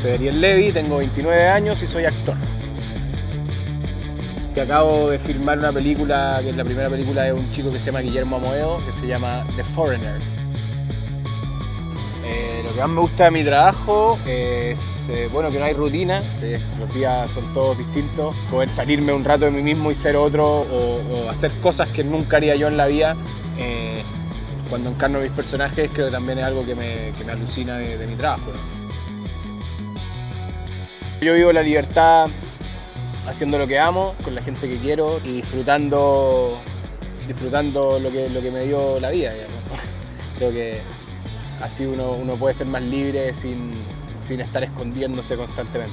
Soy Ariel Levy, tengo 29 años y soy actor. Y acabo de filmar una película, que es la primera película de un chico que se llama Guillermo Amoedo, que se llama The Foreigner. Que más me gusta de mi trabajo es eh, bueno, que no hay rutina, los días son todos distintos, poder salirme un rato de mí mismo y ser otro o, hacer cosas que nunca haría yo en la vida. eh, cuando encarno mis personajes creo que también es algo que me, que me alucina de, mi trabajo. Yo vivo la libertad haciendo lo que amo, con la gente que quiero y disfrutando, disfrutando lo, que, lo que me dio la vida. Creo que así uno, uno puede ser más libre sin, sin estar escondiéndose constantemente.